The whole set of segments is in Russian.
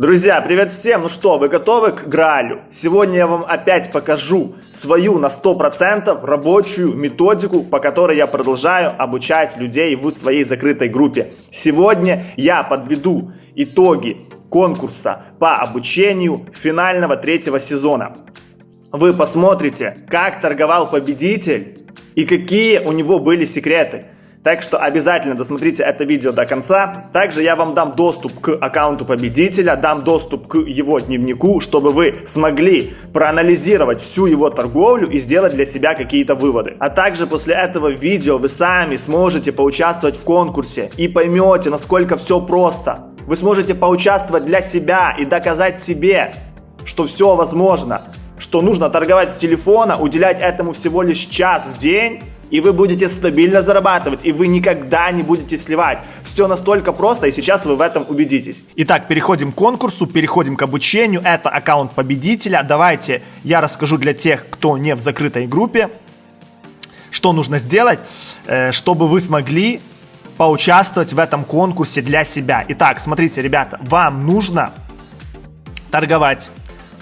Друзья, привет всем! Ну что, вы готовы к Граалю? Сегодня я вам опять покажу свою на 100% рабочую методику, по которой я продолжаю обучать людей в своей закрытой группе. Сегодня я подведу итоги конкурса по обучению финального третьего сезона. Вы посмотрите, как торговал победитель и какие у него были секреты. Так что обязательно досмотрите это видео до конца. Также я вам дам доступ к аккаунту победителя, дам доступ к его дневнику, чтобы вы смогли проанализировать всю его торговлю и сделать для себя какие-то выводы. А также после этого видео вы сами сможете поучаствовать в конкурсе и поймете, насколько все просто. Вы сможете поучаствовать для себя и доказать себе, что все возможно, что нужно торговать с телефона, уделять этому всего лишь час в день и вы будете стабильно зарабатывать, и вы никогда не будете сливать. Все настолько просто, и сейчас вы в этом убедитесь. Итак, переходим к конкурсу, переходим к обучению. Это аккаунт победителя. Давайте я расскажу для тех, кто не в закрытой группе, что нужно сделать, э, чтобы вы смогли поучаствовать в этом конкурсе для себя. Итак, смотрите, ребята, вам нужно торговать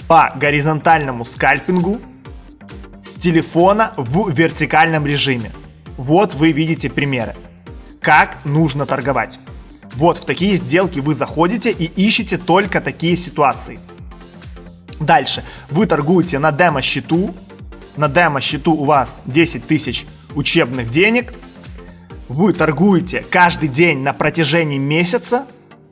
по горизонтальному скальпингу, телефона в вертикальном режиме. Вот вы видите примеры. Как нужно торговать. Вот в такие сделки вы заходите и ищете только такие ситуации. Дальше. Вы торгуете на демо-счету. На демо-счету у вас 10 тысяч учебных денег. Вы торгуете каждый день на протяжении месяца.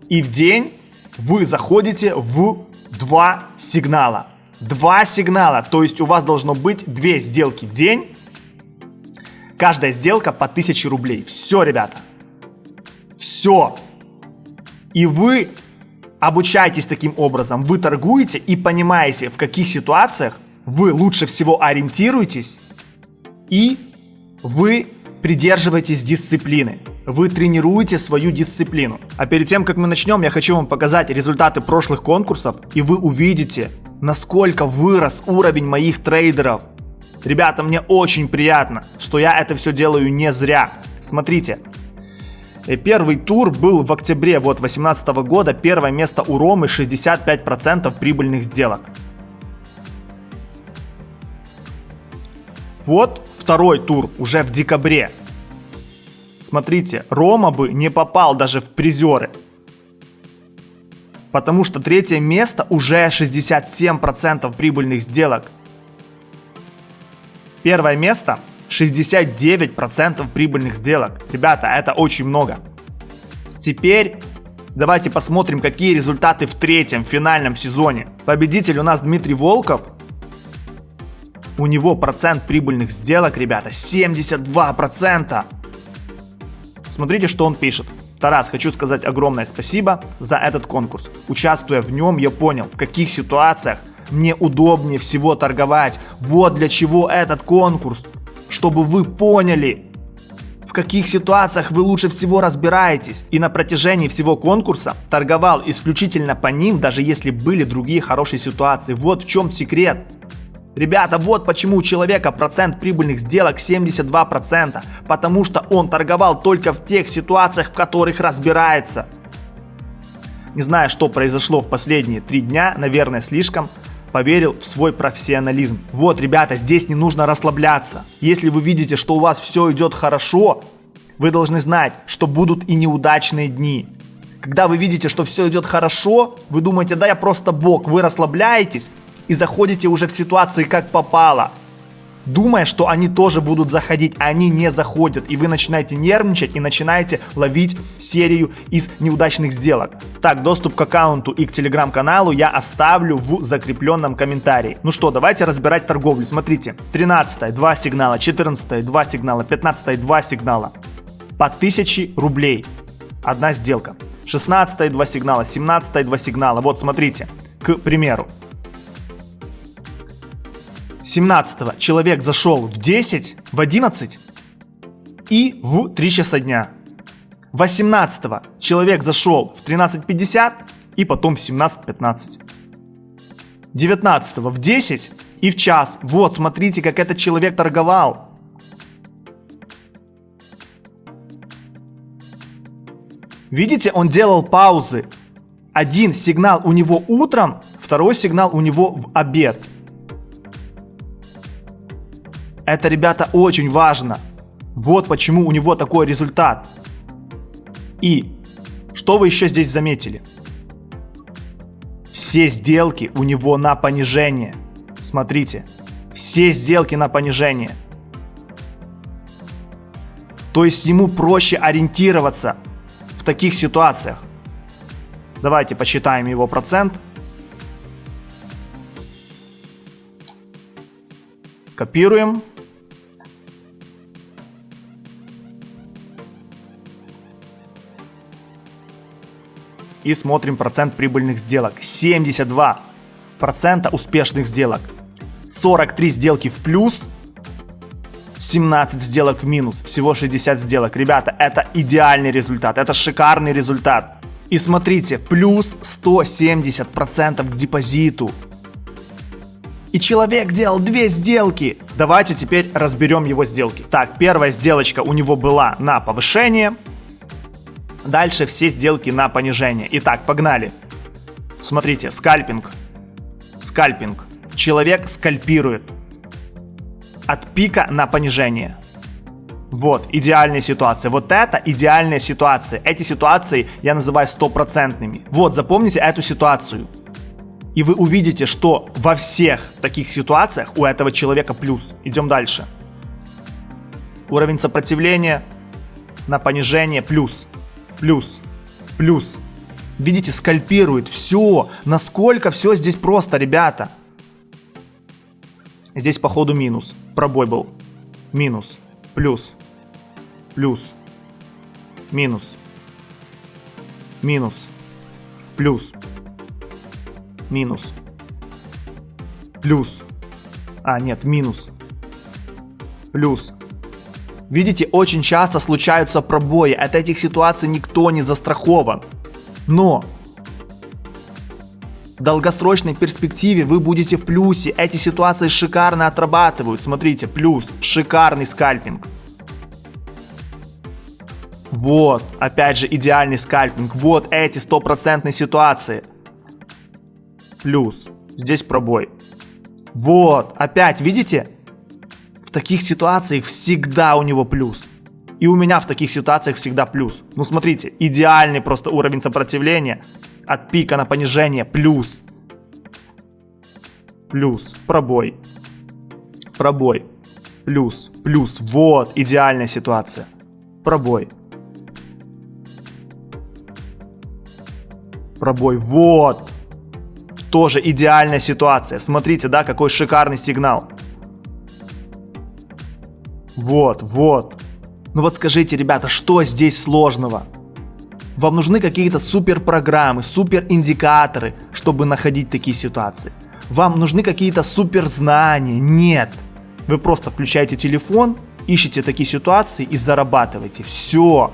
И в день вы заходите в два сигнала. Два сигнала, то есть у вас должно быть две сделки в день. Каждая сделка по 1000 рублей. Все, ребята. Все. И вы обучаетесь таким образом. Вы торгуете и понимаете, в каких ситуациях вы лучше всего ориентируетесь. И вы придерживаетесь дисциплины. Вы тренируете свою дисциплину. А перед тем, как мы начнем, я хочу вам показать результаты прошлых конкурсов, и вы увидите, насколько вырос уровень моих трейдеров. Ребята, мне очень приятно, что я это все делаю не зря. Смотрите, э, Первый тур был в октябре вот 2018 года. Первое место у Ромы 65% прибыльных сделок. Вот второй тур уже в декабре. Смотрите, Рома бы не попал даже в призеры. Потому что третье место уже 67% прибыльных сделок. Первое место 69% прибыльных сделок. Ребята, это очень много. Теперь давайте посмотрим, какие результаты в третьем финальном сезоне. Победитель у нас Дмитрий Волков. У него процент прибыльных сделок, ребята, 72%. Смотрите, что он пишет. Тарас, хочу сказать огромное спасибо за этот конкурс. Участвуя в нем, я понял, в каких ситуациях мне удобнее всего торговать. Вот для чего этот конкурс. Чтобы вы поняли, в каких ситуациях вы лучше всего разбираетесь. И на протяжении всего конкурса торговал исключительно по ним, даже если были другие хорошие ситуации. Вот в чем секрет. Ребята, вот почему у человека процент прибыльных сделок 72%, потому что он торговал только в тех ситуациях, в которых разбирается. Не знаю, что произошло в последние три дня, наверное, слишком поверил в свой профессионализм. Вот, ребята, здесь не нужно расслабляться. Если вы видите, что у вас все идет хорошо, вы должны знать, что будут и неудачные дни. Когда вы видите, что все идет хорошо, вы думаете, да я просто бог, вы расслабляетесь, и заходите уже в ситуации как попало. Думая, что они тоже будут заходить, а они не заходят. И вы начинаете нервничать и начинаете ловить серию из неудачных сделок. Так, доступ к аккаунту и к телеграм-каналу я оставлю в закрепленном комментарии. Ну что, давайте разбирать торговлю. Смотрите, 13 2 сигнала, 14 2 сигнала, 15 2 сигнала. По 1000 рублей. Одна сделка. 16 2 сигнала, 17 2 сигнала. Вот смотрите, к примеру. 17 человек зашел в 10, в 11 и в 3 часа дня. 18 человек зашел в 13.50 и потом в 17.15. 19 в 10 и в час. Вот, смотрите, как этот человек торговал. Видите, он делал паузы. Один сигнал у него утром, второй сигнал у него в обед. Это, ребята, очень важно. Вот почему у него такой результат. И что вы еще здесь заметили? Все сделки у него на понижение. Смотрите, все сделки на понижение. То есть ему проще ориентироваться в таких ситуациях. Давайте посчитаем его процент. Копируем. И смотрим процент прибыльных сделок. 72% успешных сделок. 43 сделки в плюс, 17 сделок в минус, всего 60 сделок. Ребята, это идеальный результат, это шикарный результат. И смотрите, плюс 170% к депозиту. И человек делал две сделки. Давайте теперь разберем его сделки. Так, первая сделочка у него была на повышение. Дальше все сделки на понижение. Итак, погнали. Смотрите, скальпинг. Скальпинг. Человек скальпирует. От пика на понижение. Вот, идеальная ситуация. Вот это идеальная ситуация. Эти ситуации я называю стопроцентными. Вот, запомните эту ситуацию. И вы увидите, что во всех таких ситуациях у этого человека плюс. Идем дальше. Уровень сопротивления на понижение плюс. Плюс. Плюс. Видите, скальпирует. Все. Насколько все здесь просто, ребята. Здесь походу минус. Пробой был. Минус. Плюс плюс, минус, минус, плюс, минус, плюс, а нет, минус, плюс. Видите, очень часто случаются пробои, от этих ситуаций никто не застрахован. Но в долгосрочной перспективе вы будете в плюсе. Эти ситуации шикарно отрабатывают. Смотрите, плюс, шикарный скальпинг. Вот, опять же, идеальный скальпинг. Вот эти стопроцентные ситуации. Плюс. Здесь пробой. Вот, опять, видите? Таких ситуациях всегда у него плюс. И у меня в таких ситуациях всегда плюс. Ну смотрите, идеальный просто уровень сопротивления. От пика на понижение плюс. Плюс. Пробой. Пробой. Плюс. Плюс. Вот идеальная ситуация. Пробой. Пробой. Вот. Тоже идеальная ситуация. Смотрите, да, какой шикарный сигнал. Вот, вот. Ну вот скажите, ребята, что здесь сложного? Вам нужны какие-то супер программы, супер индикаторы, чтобы находить такие ситуации. Вам нужны какие-то супер знания. Нет. Вы просто включаете телефон, ищете такие ситуации и зарабатываете. Все.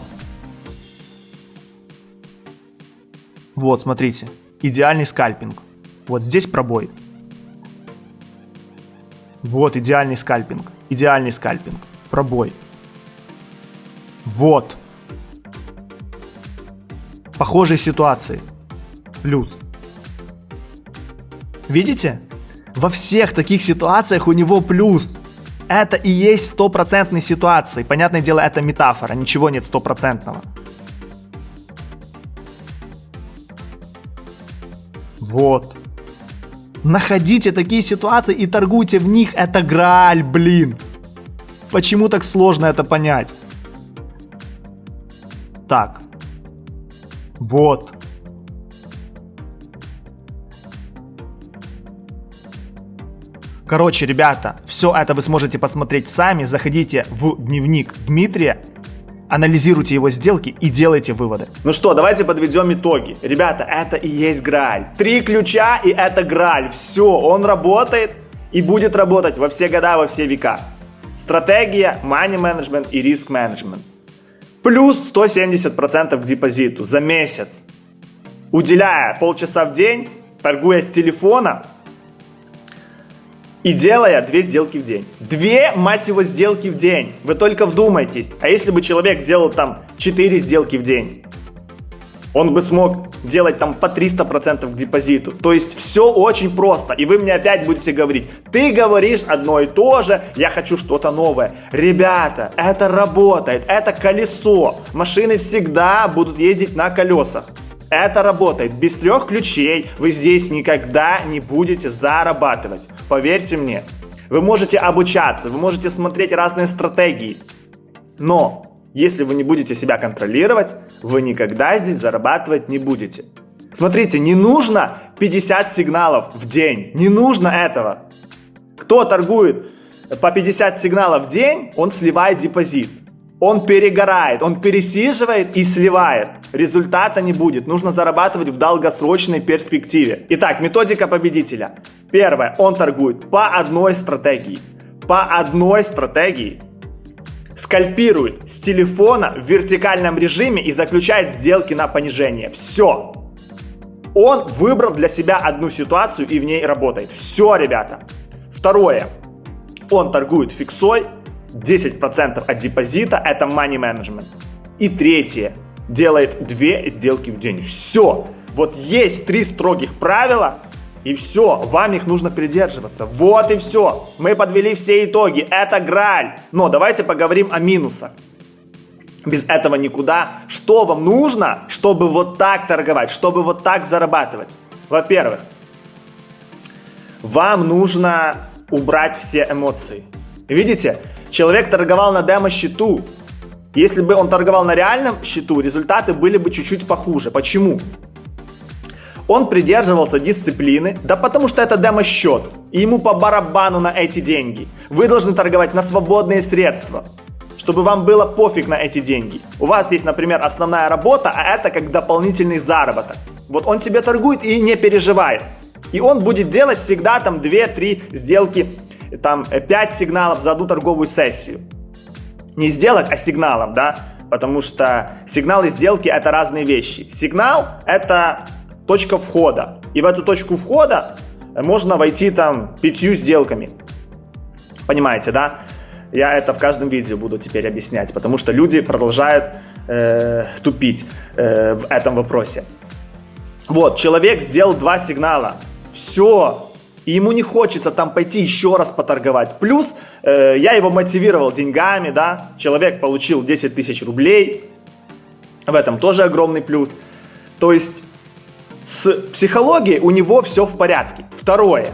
Вот, смотрите. Идеальный скальпинг. Вот здесь пробой. Вот идеальный скальпинг. Идеальный скальпинг. Пробой. Вот. Похожие ситуации. Плюс. Видите? Во всех таких ситуациях у него плюс. Это и есть стопроцентные ситуации. Понятное дело, это метафора, ничего нет стопроцентного. Вот. Находите такие ситуации и торгуйте в них. Это грааль, блин. Почему так сложно это понять? Так. Вот. Короче, ребята, все это вы сможете посмотреть сами. Заходите в дневник Дмитрия анализируйте его сделки и делайте выводы. Ну что, давайте подведем итоги. Ребята, это и есть Грааль. Три ключа и это Грааль. Все, он работает и будет работать во все года, во все века. Стратегия, money management и риск менеджмент. Плюс 170% к депозиту за месяц. Уделяя полчаса в день, торгуя с телефона, и делая две сделки в день. Две, мать его, сделки в день. Вы только вдумайтесь. А если бы человек делал там 4 сделки в день? Он бы смог делать там по 300% к депозиту. То есть все очень просто. И вы мне опять будете говорить, ты говоришь одно и то же, я хочу что-то новое. Ребята, это работает, это колесо. Машины всегда будут ездить на колесах. Это работает. Без трех ключей вы здесь никогда не будете зарабатывать. Поверьте мне. Вы можете обучаться, вы можете смотреть разные стратегии. Но если вы не будете себя контролировать, вы никогда здесь зарабатывать не будете. Смотрите, не нужно 50 сигналов в день. Не нужно этого. Кто торгует по 50 сигналов в день, он сливает депозит. Он перегорает, он пересиживает и сливает. Результата не будет. Нужно зарабатывать в долгосрочной перспективе. Итак, методика победителя. Первое. Он торгует по одной стратегии. По одной стратегии скальпирует с телефона в вертикальном режиме и заключает сделки на понижение. Все. Он выбрал для себя одну ситуацию и в ней работает. Все, ребята. Второе. Он торгует фиксой. 10% от депозита это money management. И третье. Делает две сделки в день. Все. Вот есть три строгих правила, и все, вам их нужно придерживаться. Вот и все. Мы подвели все итоги. Это граль. Но давайте поговорим о минусах. Без этого никуда. Что вам нужно, чтобы вот так торговать, чтобы вот так зарабатывать? Во-первых, вам нужно убрать все эмоции. Видите, человек торговал на демо-счету. Если бы он торговал на реальном счету, результаты были бы чуть-чуть похуже. Почему? Он придерживался дисциплины, да потому что это демо-счет, и ему по барабану на эти деньги. Вы должны торговать на свободные средства, чтобы вам было пофиг на эти деньги. У вас есть, например, основная работа, а это как дополнительный заработок. Вот он тебе торгует и не переживает. И он будет делать всегда там 2-3 сделки, там 5 сигналов за одну торговую сессию. Не сделок, а сигналов, да? Потому что сигналы сделки это разные вещи. Сигнал это точка входа. И в эту точку входа можно войти там пятью сделками. Понимаете, да? Я это в каждом видео буду теперь объяснять, потому что люди продолжают э, тупить э, в этом вопросе. Вот, человек сделал два сигнала. Все. И ему не хочется там пойти еще раз поторговать. Плюс э, я его мотивировал деньгами, да. Человек получил 10 тысяч рублей. В этом тоже огромный плюс. То есть с психологией у него все в порядке. Второе.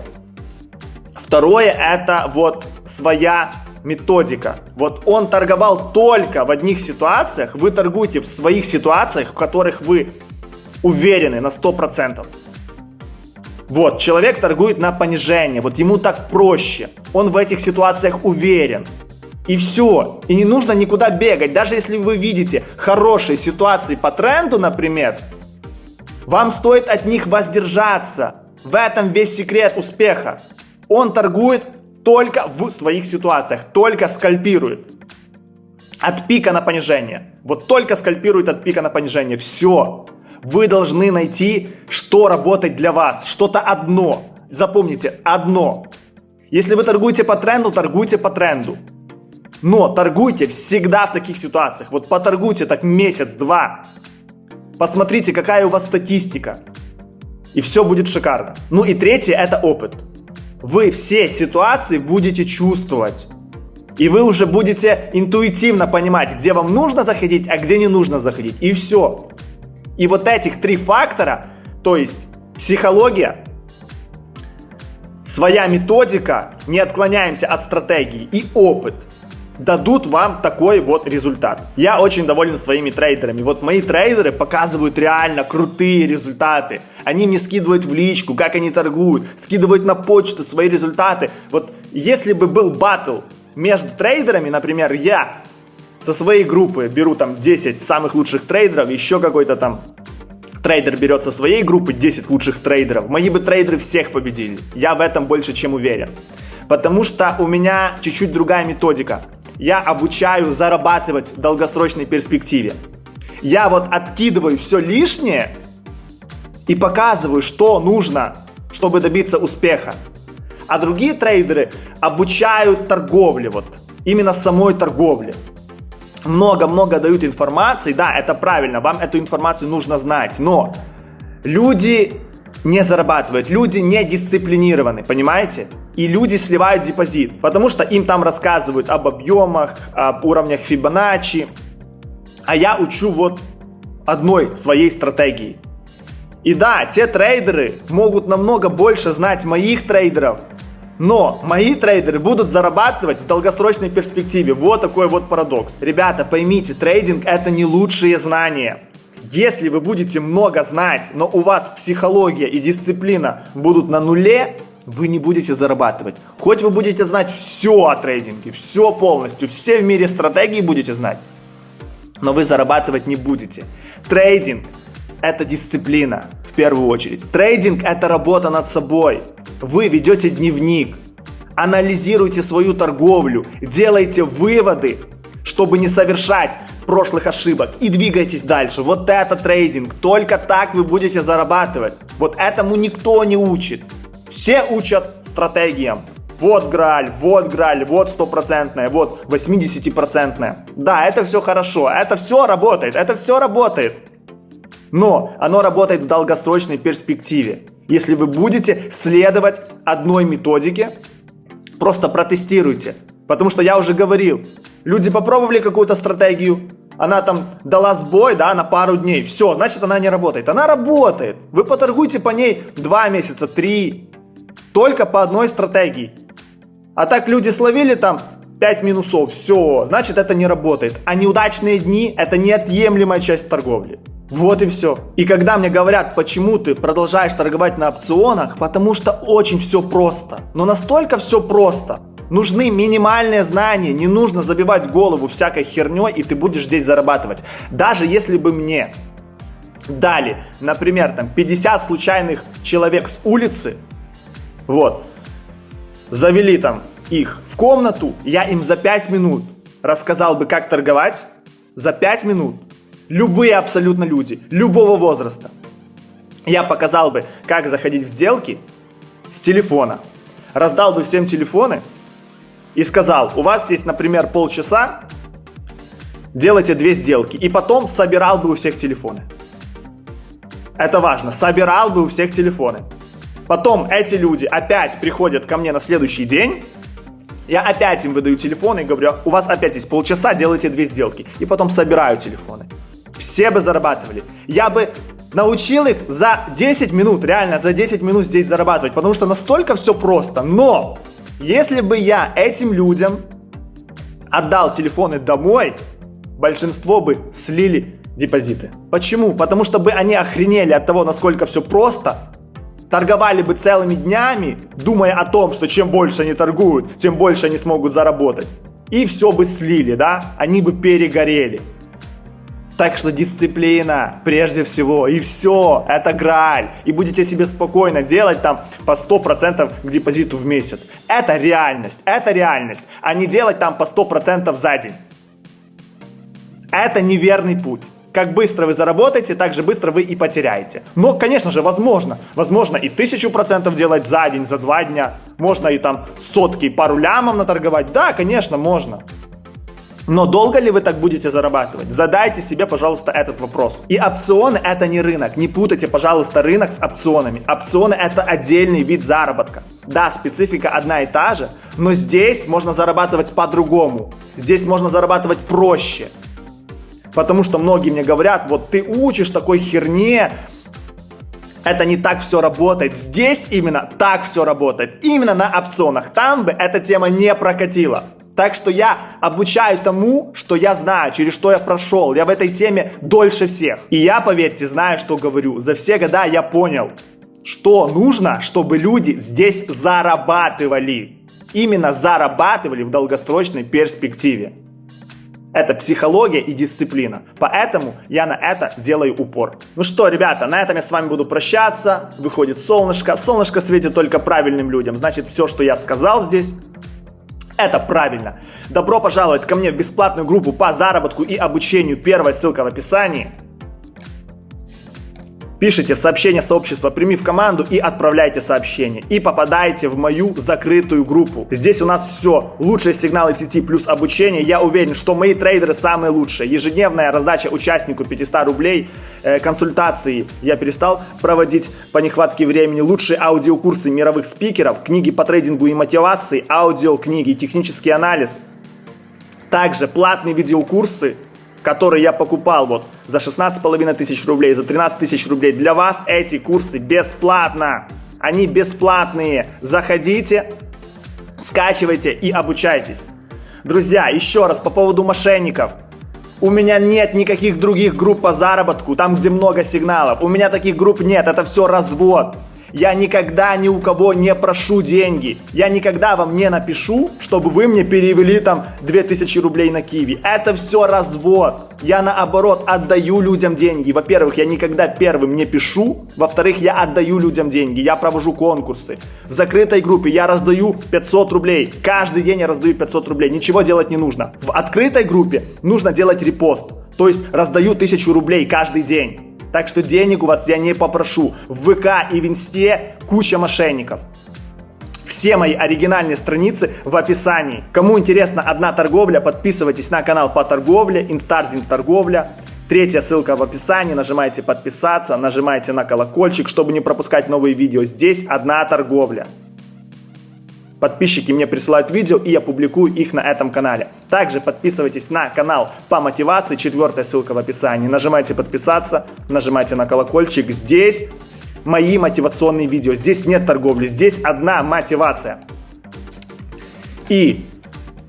Второе это вот своя методика. Вот он торговал только в одних ситуациях, вы торгуете в своих ситуациях, в которых вы уверены на 100%. Вот, человек торгует на понижение, вот ему так проще. Он в этих ситуациях уверен. И все. И не нужно никуда бегать. Даже если вы видите хорошие ситуации по тренду, например, вам стоит от них воздержаться. В этом весь секрет успеха. Он торгует только в своих ситуациях, только скальпирует. От пика на понижение. Вот только скальпирует от пика на понижение. Все. Вы должны найти, что работает для вас. Что-то одно. Запомните, одно. Если вы торгуете по тренду, торгуйте по тренду. Но торгуйте всегда в таких ситуациях. Вот поторгуйте так месяц-два. Посмотрите, какая у вас статистика. И все будет шикарно. Ну и третье, это опыт. Вы все ситуации будете чувствовать. И вы уже будете интуитивно понимать, где вам нужно заходить, а где не нужно заходить. И все. И вот этих три фактора, то есть психология, своя методика, не отклоняемся от стратегии и опыт – дадут вам такой вот результат. Я очень доволен своими трейдерами. Вот мои трейдеры показывают реально крутые результаты. Они мне скидывают в личку, как они торгуют, скидывают на почту свои результаты. Вот если бы был батл между трейдерами, например, я со своей группы беру там 10 самых лучших трейдеров, еще какой-то там трейдер берет со своей группы 10 лучших трейдеров, мои бы трейдеры всех победили. Я в этом больше чем уверен. Потому что у меня чуть-чуть другая методика я обучаю зарабатывать в долгосрочной перспективе. Я вот откидываю все лишнее и показываю, что нужно, чтобы добиться успеха. А другие трейдеры обучают торговле, вот именно самой торговле. много-много дают информации, да, это правильно, вам эту информацию нужно знать, но люди не зарабатывают, люди не дисциплинированы, понимаете? И люди сливают депозит, потому что им там рассказывают об объемах, об уровнях Фибоначчи, а я учу вот одной своей стратегии. И да, те трейдеры могут намного больше знать моих трейдеров, но мои трейдеры будут зарабатывать в долгосрочной перспективе. Вот такой вот парадокс. Ребята, поймите, трейдинг это не лучшие знания. Если вы будете много знать, но у вас психология и дисциплина будут на нуле, вы не будете зарабатывать. Хоть вы будете знать все о трейдинге, все полностью, все в мире стратегии будете знать, но вы зарабатывать не будете. Трейдинг – это дисциплина в первую очередь. Трейдинг – это работа над собой. Вы ведете дневник, анализируйте свою торговлю, делайте выводы, чтобы не совершать прошлых ошибок и двигайтесь дальше. Вот это трейдинг. Только так вы будете зарабатывать. Вот этому никто не учит. Все учат стратегиям. Вот граль, вот граль, вот стопроцентная, вот 80-процентная. Да, это все хорошо, это все работает, это все работает. Но оно работает в долгосрочной перспективе. Если вы будете следовать одной методике, просто протестируйте. Потому что я уже говорил, люди попробовали какую-то стратегию, она там дала сбой, да, на пару дней. Все, значит она не работает. Она работает. Вы поторгуйте по ней 2 месяца, 3. Только по одной стратегии. А так люди словили там 5 минусов, все, значит это не работает. А неудачные дни это неотъемлемая часть торговли. Вот и все. И когда мне говорят, почему ты продолжаешь торговать на опционах, потому что очень все просто. Но настолько все просто. Нужны минимальные знания, не нужно забивать голову всякой херней, и ты будешь здесь зарабатывать. Даже если бы мне дали, например, там 50 случайных человек с улицы, вот, завели там их в комнату, я им за 5 минут рассказал бы, как торговать, за 5 минут любые абсолютно люди, любого возраста. Я показал бы, как заходить в сделки с телефона. Раздал бы всем телефоны и сказал, у вас есть, например, полчаса, делайте две сделки. И потом собирал бы у всех телефоны. Это важно, собирал бы у всех телефоны. Потом эти люди опять приходят ко мне на следующий день, я опять им выдаю телефоны и говорю, у вас опять есть полчаса, делайте две сделки. И потом собираю телефоны все бы зарабатывали. Я бы научил их за 10 минут, реально за 10 минут здесь зарабатывать, потому что настолько все просто. Но если бы я этим людям отдал телефоны домой, большинство бы слили депозиты. Почему? Потому что бы они охренели от того, насколько все просто, торговали бы целыми днями, думая о том, что чем больше они торгуют, тем больше они смогут заработать. И все бы слили, да? Они бы перегорели. Так что дисциплина прежде всего. И все, это граль. И будете себе спокойно делать там по 100% к депозиту в месяц. Это реальность, это реальность. А не делать там по 100% за день. Это неверный путь. Как быстро вы заработаете, так же быстро вы и потеряете. Но, конечно же, возможно. Возможно и тысячу процентов делать за день, за два дня. Можно и там сотки, пару лямов наторговать. Да, конечно, можно. Но долго ли вы так будете зарабатывать? Задайте себе, пожалуйста, этот вопрос. И опционы это не рынок. Не путайте, пожалуйста, рынок с опционами. Опционы это отдельный вид заработка. Да, специфика одна и та же, но здесь можно зарабатывать по-другому. Здесь можно зарабатывать проще. Потому что многие мне говорят, вот ты учишь такой херне, это не так все работает. Здесь именно так все работает. Именно на опционах. Там бы эта тема не прокатила. Так что я обучаю тому, что я знаю, через что я прошел. Я в этой теме дольше всех. И я, поверьте, знаю, что говорю. За все года я понял, что нужно, чтобы люди здесь зарабатывали. Именно зарабатывали в долгосрочной перспективе. Это психология и дисциплина. Поэтому я на это делаю упор. Ну что, ребята, на этом я с вами буду прощаться. Выходит солнышко. Солнышко светит только правильным людям. Значит, все, что я сказал здесь, это правильно. Добро пожаловать ко мне в бесплатную группу по заработку и обучению. Первая ссылка в описании. Пишите в сообщение сообщества «Прими в команду» и отправляйте сообщение. И попадаете в мою закрытую группу. Здесь у нас все. Лучшие сигналы в сети плюс обучение. Я уверен, что мои трейдеры самые лучшие. Ежедневная раздача участнику 500 рублей. Э, консультации я перестал проводить по нехватке времени. Лучшие аудиокурсы мировых спикеров. Книги по трейдингу и мотивации. Аудиокниги, технический анализ. Также платные видеокурсы который я покупал вот за 16,5 тысяч рублей, за 13 тысяч рублей. Для вас эти курсы бесплатно. Они бесплатные. Заходите, скачивайте и обучайтесь. Друзья, еще раз по поводу мошенников. У меня нет никаких других групп по заработку, там где много сигналов. У меня таких групп нет, это все развод. Я никогда ни у кого не прошу деньги. Я никогда вам не напишу, чтобы вы мне перевели там 2000 рублей на Киви. Это все развод. Я наоборот отдаю людям деньги. Во-первых, я никогда первым не пишу. Во-вторых, я отдаю людям деньги. Я провожу конкурсы. В закрытой группе я раздаю 500 рублей. Каждый день я раздаю 500 рублей. Ничего делать не нужно. В открытой группе нужно делать репост. То есть раздаю 1000 рублей каждый день. Так что денег у вас я не попрошу. В ВК и в Инсте куча мошенников. Все мои оригинальные страницы в описании. Кому интересна одна торговля, подписывайтесь на канал по торговле, Инстардинг торговля. Третья ссылка в описании, нажимайте подписаться, нажимайте на колокольчик, чтобы не пропускать новые видео. Здесь одна торговля. Подписчики мне присылают видео, и я публикую их на этом канале. Также подписывайтесь на канал по мотивации, четвертая ссылка в описании. Нажимайте подписаться, нажимайте на колокольчик. Здесь мои мотивационные видео. Здесь нет торговли, здесь одна мотивация. И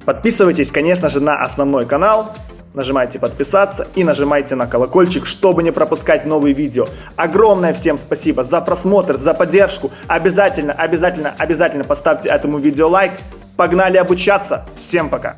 подписывайтесь, конечно же, на основной канал нажимайте подписаться и нажимайте на колокольчик, чтобы не пропускать новые видео. Огромное всем спасибо за просмотр, за поддержку. Обязательно, обязательно, обязательно поставьте этому видео лайк. Погнали обучаться. Всем пока.